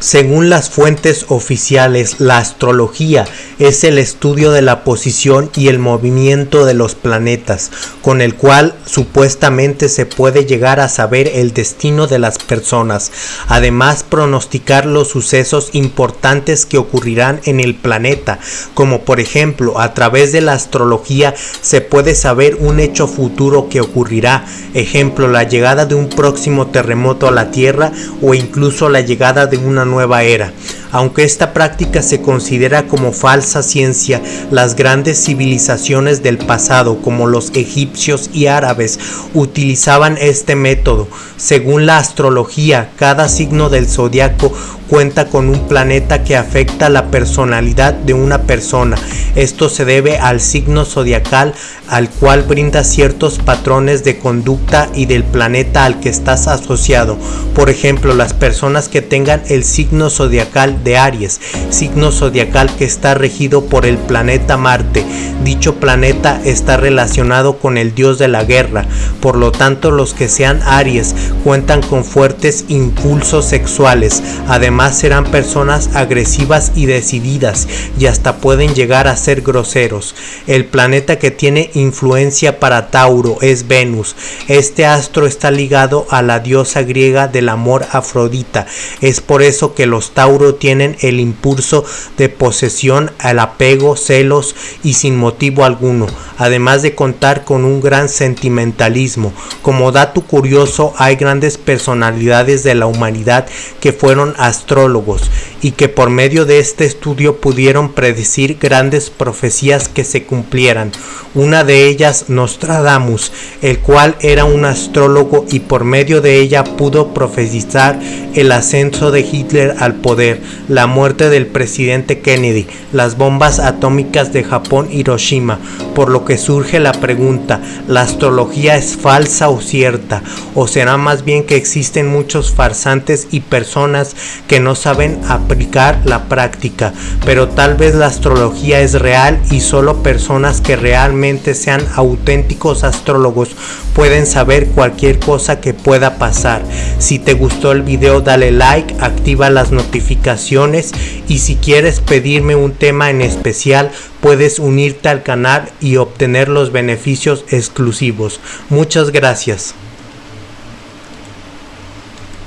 Según las fuentes oficiales, la astrología es el estudio de la posición y el movimiento de los planetas, con el cual supuestamente se puede llegar a saber el destino de las personas, además pronosticar los sucesos importantes que ocurrirán en el planeta, como por ejemplo a través de la astrología se puede saber un hecho futuro que ocurrirá, ejemplo la llegada de un próximo terremoto a la Tierra o incluso la llegada de una nueva era. Aunque esta práctica se considera como falsa ciencia, las grandes civilizaciones del pasado, como los egipcios y árabes, utilizaban este método. Según la astrología, cada signo del zodiaco cuenta con un planeta que afecta la personalidad de una persona. Esto se debe al signo zodiacal al cual brinda ciertos patrones de conducta y del planeta al que estás asociado. Por ejemplo, las personas que tengan el signo zodiacal de Aries, signo zodiacal que está regido por el planeta Marte. Dicho planeta está relacionado con el dios de la guerra, por lo tanto los que sean Aries cuentan con fuertes impulsos sexuales, además serán personas agresivas y decididas y hasta pueden llegar a ser groseros. El planeta que tiene influencia para Tauro es Venus. Este astro está ligado a la diosa griega del amor Afrodita. Es por eso que los Tauro tienen el impulso de posesión, al apego, celos y sin motivo alguno, además de contar con un gran sentimentalismo. Como dato curioso, hay grandes personalidades de la humanidad que fueron astrólogos y que por medio de este estudio pudieron predecir grandes profecías que se cumplieran. Una de ellas Nostradamus, el cual era un astrólogo y por medio de ella pudo profetizar el ascenso de Hitler al poder, la muerte del presidente Kennedy, las bombas atómicas de Japón Hiroshima, por lo que surge la pregunta, ¿la astrología es falsa o cierta? ¿O será más bien que existen muchos farsantes y personas que no saben aplicar la práctica? Pero tal vez la astrología es real y solo personas que realmente sean auténticos astrólogos pueden saber cualquier cosa que pueda pasar. Si te gustó el video dale like, activa las notificaciones y si quieres pedirme un tema en especial puedes unirte al canal y obtener los beneficios exclusivos. Muchas gracias.